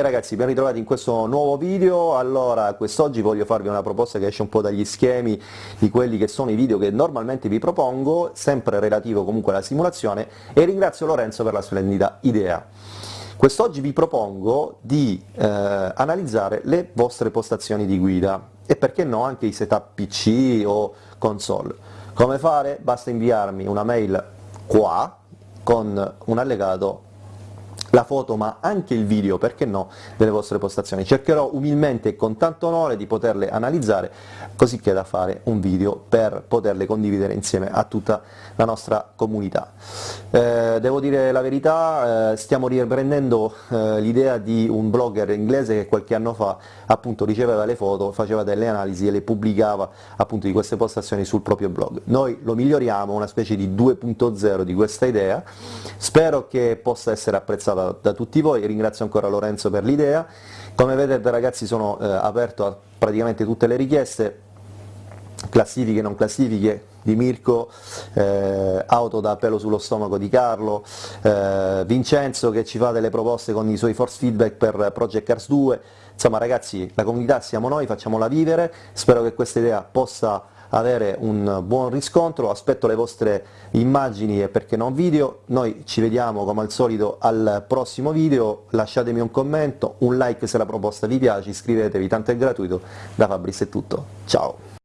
ragazzi, ben ritrovati in questo nuovo video, allora quest'oggi voglio farvi una proposta che esce un po' dagli schemi di quelli che sono i video che normalmente vi propongo, sempre relativo comunque alla simulazione, e ringrazio Lorenzo per la splendida idea. Quest'oggi vi propongo di eh, analizzare le vostre postazioni di guida e perché no anche i setup PC o console. Come fare? Basta inviarmi una mail qua con un allegato la foto ma anche il video, perché no, delle vostre postazioni. Cercherò umilmente e con tanto onore di poterle analizzare, così che da fare un video per poterle condividere insieme a tutta la nostra comunità. Eh, devo dire la verità, eh, stiamo riprendendo eh, l'idea di un blogger inglese che qualche anno fa appunto riceveva le foto, faceva delle analisi e le pubblicava appunto di queste postazioni sul proprio blog. Noi lo miglioriamo, una specie di 2.0 di questa idea, spero che possa essere apprezzata da tutti voi, ringrazio ancora Lorenzo per l'idea, come vedete ragazzi sono eh, aperto a praticamente tutte le richieste, classifiche, non classifiche, di Mirko, eh, auto da pelo sullo stomaco di Carlo, eh, Vincenzo che ci fa delle proposte con i suoi force feedback per Project Cars 2, insomma ragazzi la comunità siamo noi, facciamola vivere, spero che questa idea possa avere un buon riscontro, aspetto le vostre immagini e perché non video, noi ci vediamo come al solito al prossimo video, lasciatemi un commento, un like se la proposta vi piace, iscrivetevi, tanto è gratuito, da Fabris è tutto, ciao!